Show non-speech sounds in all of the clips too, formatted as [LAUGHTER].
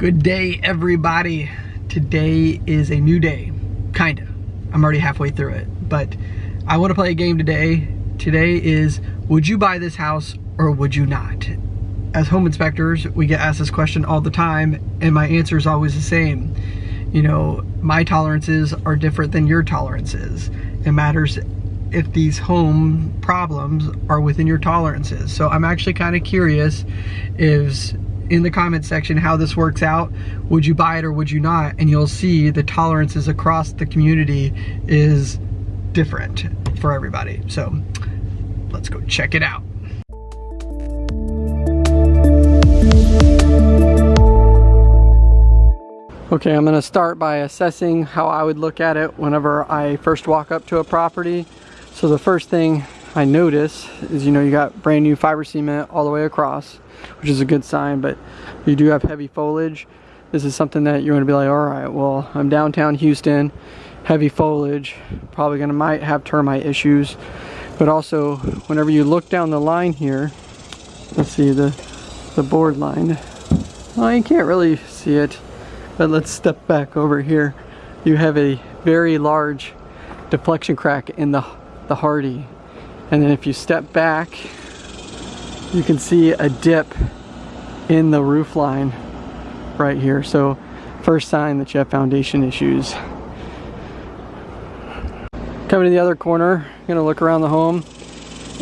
Good day, everybody. Today is a new day, kinda. I'm already halfway through it, but I wanna play a game today. Today is, would you buy this house or would you not? As home inspectors, we get asked this question all the time, and my answer is always the same. You know, my tolerances are different than your tolerances. It matters if these home problems are within your tolerances. So I'm actually kind of curious if in the comment section how this works out. Would you buy it or would you not? And you'll see the tolerances across the community is different for everybody. So let's go check it out. Okay, I'm gonna start by assessing how I would look at it whenever I first walk up to a property. So the first thing I notice is, you know, you got brand new fiber cement all the way across, which is a good sign, but you do have heavy foliage. This is something that you're gonna be like, all right, well, I'm downtown Houston, heavy foliage, probably gonna might have termite issues. But also, whenever you look down the line here, let's see the, the board line. Well, you can't really see it, but let's step back over here. You have a very large deflection crack in the, the Hardie and then if you step back, you can see a dip in the roof line right here. So first sign that you have foundation issues. Coming to the other corner, gonna look around the home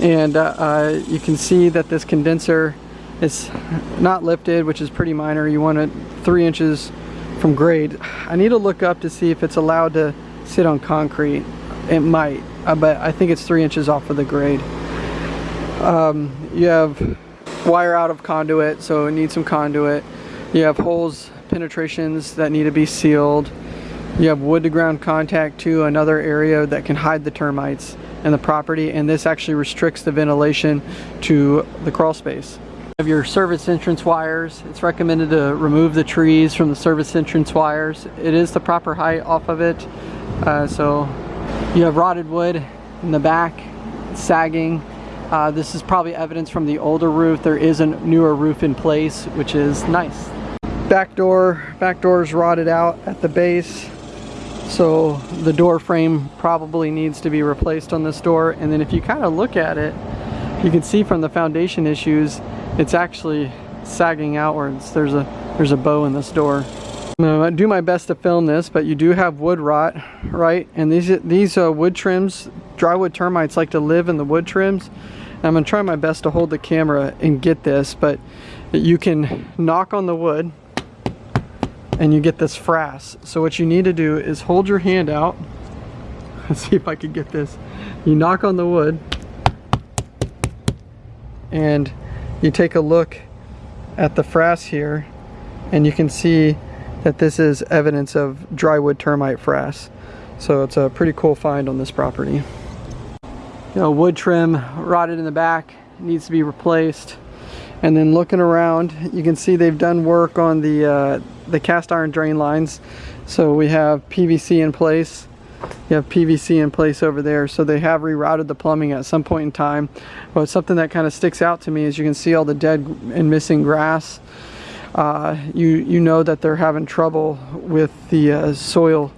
and uh, uh, you can see that this condenser is not lifted, which is pretty minor. You want it three inches from grade. I need to look up to see if it's allowed to sit on concrete. It might uh, but I think it's three inches off of the grade. Um, you have wire out of conduit, so it needs some conduit. You have holes, penetrations that need to be sealed. You have wood to ground contact to another area that can hide the termites in the property, and this actually restricts the ventilation to the crawl space. Have your service entrance wires. It's recommended to remove the trees from the service entrance wires. It is the proper height off of it, uh, so you have rotted wood in the back, sagging. Uh, this is probably evidence from the older roof. There is a newer roof in place, which is nice. Back door, back door is rotted out at the base. So the door frame probably needs to be replaced on this door. And then if you kind of look at it, you can see from the foundation issues, it's actually sagging outwards. There's a, there's a bow in this door. I'm gonna do my best to film this, but you do have wood rot, right? And these these uh, wood trims, drywood termites like to live in the wood trims. I'm gonna try my best to hold the camera and get this, but you can knock on the wood and you get this frass. So what you need to do is hold your hand out. [LAUGHS] Let's see if I can get this. You knock on the wood and you take a look at the frass here and you can see that this is evidence of drywood termite frass. So it's a pretty cool find on this property. You know, wood trim rotted in the back, needs to be replaced. And then looking around, you can see they've done work on the, uh, the cast iron drain lines. So we have PVC in place. You have PVC in place over there. So they have rerouted the plumbing at some point in time. But something that kind of sticks out to me is you can see all the dead and missing grass you, you know that they're having trouble with the uh, soil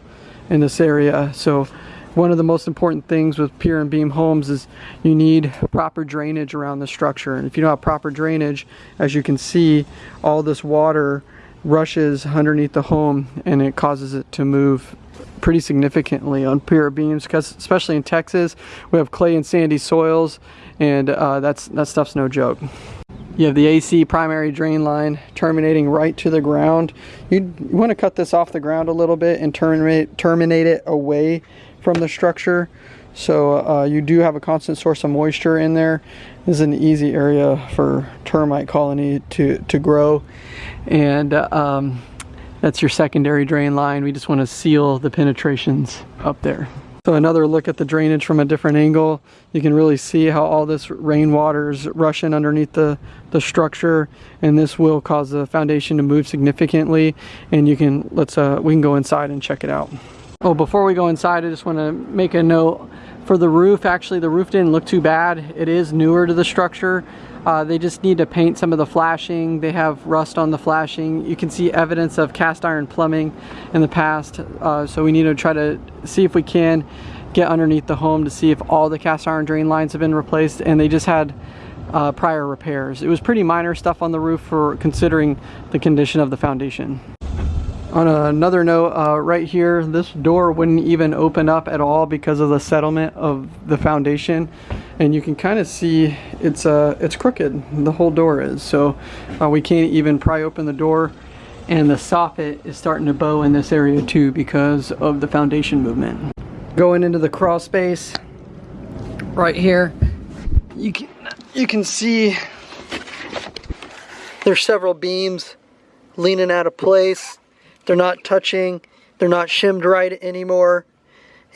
in this area. So one of the most important things with pier and beam homes is you need proper drainage around the structure. And if you don't have proper drainage, as you can see, all this water rushes underneath the home and it causes it to move pretty significantly on pier beams because especially in Texas we have clay and sandy soils and uh, that's that stuff's no joke. You have the AC primary drain line terminating right to the ground. you want to cut this off the ground a little bit and terminate, terminate it away from the structure. So uh, you do have a constant source of moisture in there. This is an easy area for termite colony to, to grow. And um, that's your secondary drain line. We just want to seal the penetrations up there. So another look at the drainage from a different angle. You can really see how all this rainwater is rushing underneath the, the structure and this will cause the foundation to move significantly and you can, let's, uh, we can go inside and check it out. Oh, before we go inside, I just want to make a note For the roof, actually the roof didn't look too bad. It is newer to the structure. Uh, they just need to paint some of the flashing. They have rust on the flashing. You can see evidence of cast iron plumbing in the past. Uh, so we need to try to see if we can get underneath the home to see if all the cast iron drain lines have been replaced and they just had uh, prior repairs. It was pretty minor stuff on the roof for considering the condition of the foundation. On another note, uh, right here, this door wouldn't even open up at all because of the settlement of the foundation. And you can kind of see it's uh, it's crooked, the whole door is. So uh, we can't even pry open the door. And the soffit is starting to bow in this area too because of the foundation movement. Going into the crawl space, right here, you can, you can see there's several beams leaning out of place they're not touching. They're not shimmed right anymore.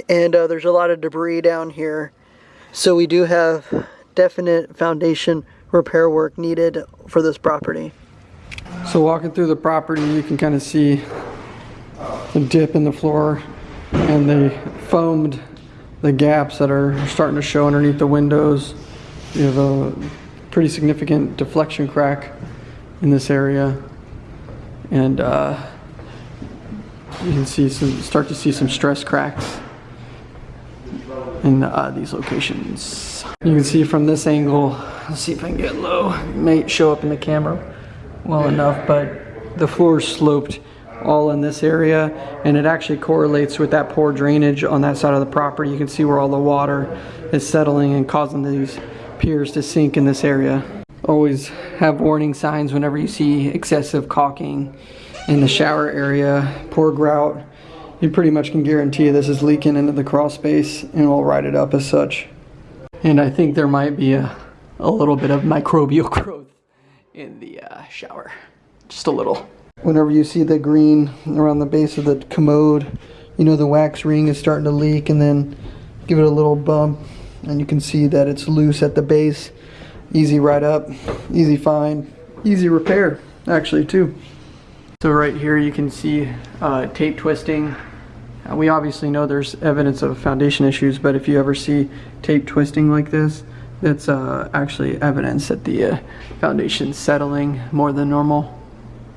And uh, there's a lot of debris down here. So we do have definite foundation repair work needed for this property. So walking through the property, you can kind of see the dip in the floor and they foamed the gaps that are starting to show underneath the windows. You have a pretty significant deflection crack in this area. And uh, you can see some, start to see some stress cracks in uh, these locations. You can see from this angle, let's see if I can get low, it may show up in the camera well enough, but the floor sloped all in this area and it actually correlates with that poor drainage on that side of the property. You can see where all the water is settling and causing these piers to sink in this area. Always have warning signs whenever you see excessive caulking in the shower area, poor grout, you pretty much can guarantee this is leaking into the crawl space and we'll write it up as such. And I think there might be a, a little bit of microbial [LAUGHS] growth in the uh, shower, just a little. Whenever you see the green around the base of the commode, you know the wax ring is starting to leak and then give it a little bump and you can see that it's loose at the base. Easy write up, easy find, easy repair actually too. So right here you can see uh, tape twisting. Uh, we obviously know there's evidence of foundation issues, but if you ever see tape twisting like this, that's uh, actually evidence that the uh, foundation's settling more than normal.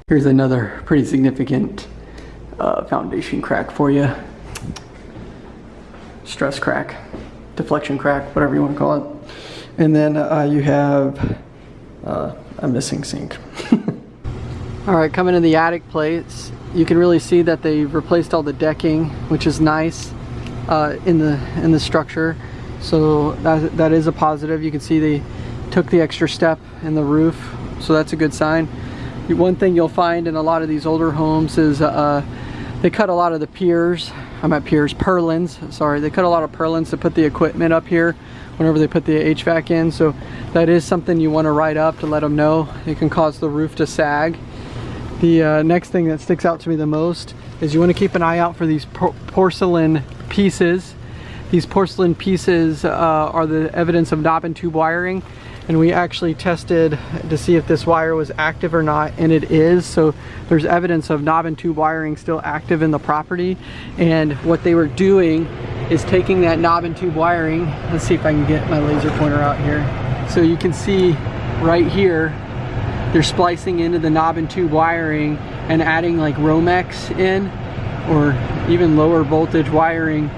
Here's another pretty significant uh, foundation crack for you. Stress crack, deflection crack, whatever you want to call it. And then uh, you have uh, a missing sink. [LAUGHS] All right, coming to the attic plates, you can really see that they've replaced all the decking, which is nice uh, in the in the structure. So that, that is a positive. You can see they took the extra step in the roof, so that's a good sign. One thing you'll find in a lot of these older homes is uh, they cut a lot of the piers, I'm at piers, purlins, sorry, they cut a lot of purlins to put the equipment up here whenever they put the HVAC in. So that is something you want to write up to let them know. It can cause the roof to sag. The uh, next thing that sticks out to me the most is you want to keep an eye out for these por porcelain pieces. These porcelain pieces uh, are the evidence of knob and tube wiring and we actually tested to see if this wire was active or not and it is. So there's evidence of knob and tube wiring still active in the property. And what they were doing is taking that knob and tube wiring let's see if I can get my laser pointer out here. So you can see right here they're splicing into the knob and tube wiring and adding like Romex in or even lower voltage wiring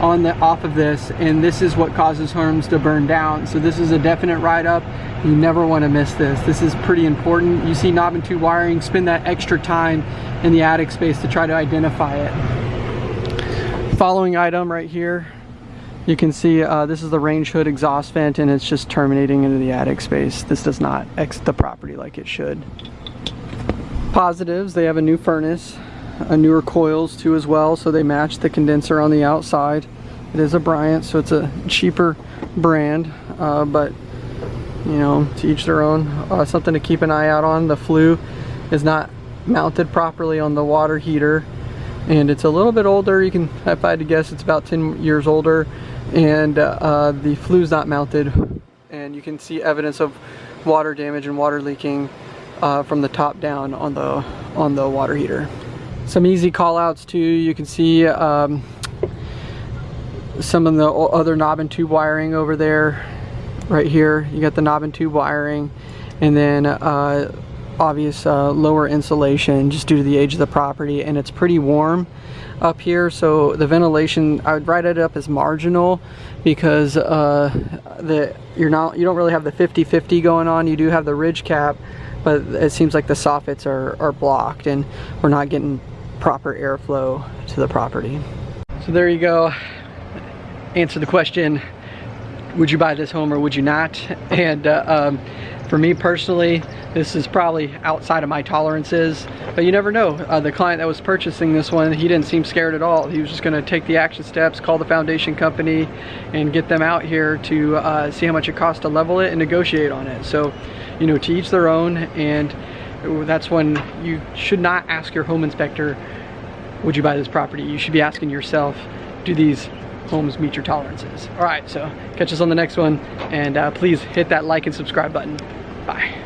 on the off of this and this is what causes homes to burn down. So this is a definite write up you never want to miss this. This is pretty important. You see knob and tube wiring. Spend that extra time in the attic space to try to identify it. Following item right here you can see uh, this is the range hood exhaust vent and it's just terminating into the attic space. This does not exit the property like it should. Positives, they have a new furnace, a newer coils too as well, so they match the condenser on the outside. It is a Bryant, so it's a cheaper brand, uh, but you know, to each their own. Uh, something to keep an eye out on. The flue is not mounted properly on the water heater and it's a little bit older. You can, if I had to guess, it's about 10 years older and uh, the flue's not mounted and you can see evidence of water damage and water leaking uh, from the top down on the on the water heater. Some easy call outs too, you can see um, some of the other knob and tube wiring over there right here. You got the knob and tube wiring and then uh, obvious uh, lower insulation just due to the age of the property and it's pretty warm up here so the ventilation I would write it up as marginal because uh, you're not you don't really have the 50-50 going on. You do have the ridge cap but it seems like the soffits are, are blocked and we're not getting proper airflow to the property. So there you go. Answer the question would you buy this home or would you not? And uh, um, for me personally this is probably outside of my tolerances but you never know. Uh, the client that was purchasing this one he didn't seem scared at all. He was just going to take the action steps call the foundation company and get them out here to uh, see how much it costs to level it and negotiate on it. So you know to each their own and that's when you should not ask your home inspector would you buy this property? You should be asking yourself do these homes meet your tolerances? All right so catch us on the next one and uh, please hit that like and subscribe button. Bye